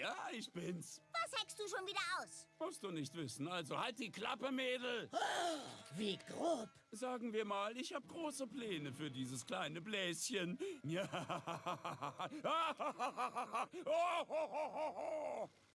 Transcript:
Ja, ich bin's. Was heckst du schon wieder aus? Musst du nicht wissen. Also halt die Klappe, Mädel. Wie grob. Sagen wir mal, ich habe große Pläne für dieses kleine Bläschen. Ja. Oh,